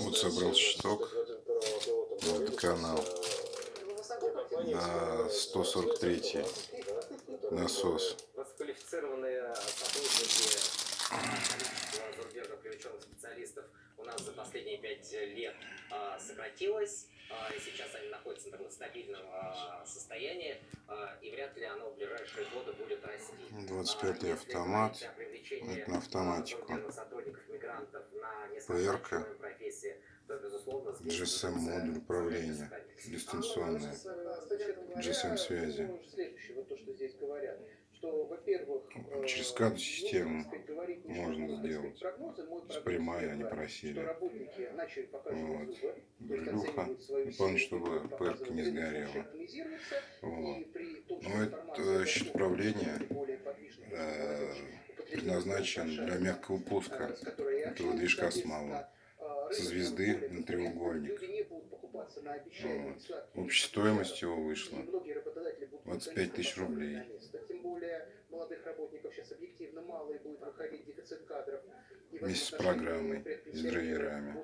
Вот собрал щиток. Водоканал. На 143 насос. Высококвалифицированные сотрудники количество зарубежных привлеченных специалистов у нас за последние пять лет сократилось. а, И сейчас они находятся на стабильном состоянии, и вряд ли оно в ближайшие годы будет расти. 25-й если автомат. Это на автоматику. сотрудников, мигрантов на ПР-ка. низкооплачиваемые профессии, то, безусловно, здесь GSM находится модуль управления. Дистанционная. GSM связи. Следующее, вот то, что здесь говорят, что, во-первых, э, Через ну, систему можно сделать. прогноз Прямая они просили. Вот. свою Главное, чтобы ПРК не сгорела. Вот. Ну, это щит доступна, управления, предназначен для мягкого пуска этого движка с Со звезды на треугольник. Вот. Общая стоимость его вышла. многие работодатели будут 25 тысяч рублей. Вместе с программой, с драйверами.